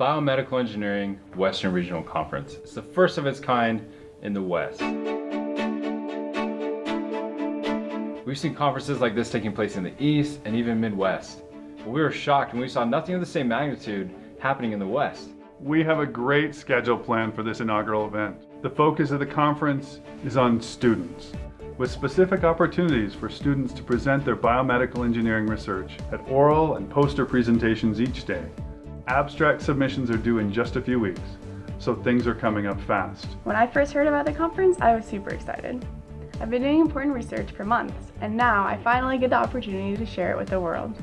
Biomedical Engineering Western Regional Conference. It's the first of its kind in the West. We've seen conferences like this taking place in the East and even Midwest. But we were shocked when we saw nothing of the same magnitude happening in the West. We have a great schedule planned for this inaugural event. The focus of the conference is on students, with specific opportunities for students to present their biomedical engineering research at oral and poster presentations each day. Abstract submissions are due in just a few weeks, so things are coming up fast. When I first heard about the conference, I was super excited. I've been doing important research for months, and now I finally get the opportunity to share it with the world.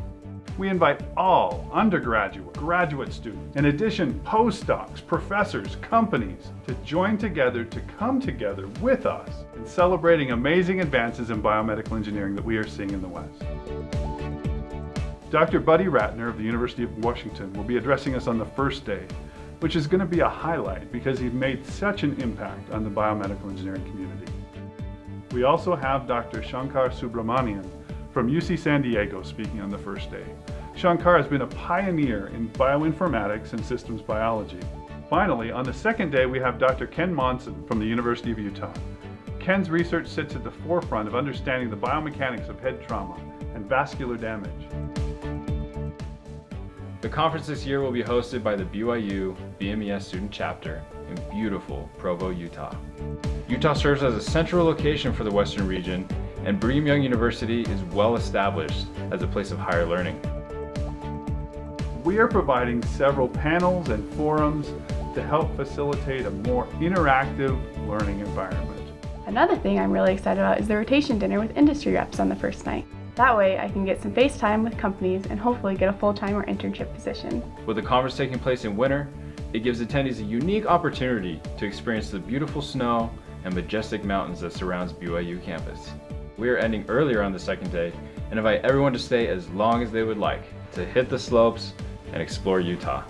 We invite all undergraduate, graduate students, in addition postdocs, professors, companies, to join together to come together with us in celebrating amazing advances in biomedical engineering that we are seeing in the West. Dr. Buddy Ratner of the University of Washington will be addressing us on the first day, which is going to be a highlight because he made such an impact on the biomedical engineering community. We also have Dr. Shankar Subramaniam from UC San Diego speaking on the first day. Shankar has been a pioneer in bioinformatics and systems biology. Finally, on the second day, we have Dr. Ken Monson from the University of Utah. Ken's research sits at the forefront of understanding the biomechanics of head trauma and vascular damage. The conference this year will be hosted by the BYU BMES student chapter in beautiful Provo, Utah. Utah serves as a central location for the Western region and Brigham Young University is well established as a place of higher learning. We are providing several panels and forums to help facilitate a more interactive learning environment. Another thing I'm really excited about is the rotation dinner with industry reps on the first night. That way I can get some face time with companies and hopefully get a full-time or internship position. With the conference taking place in winter, it gives attendees a unique opportunity to experience the beautiful snow and majestic mountains that surrounds BYU campus. We are ending earlier on the second day and invite everyone to stay as long as they would like to hit the slopes and explore Utah.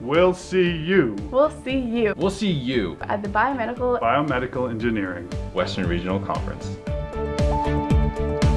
We'll see you. We'll see you. We'll see you at the Biomedical Biomedical Engineering Western Regional Conference. Thank you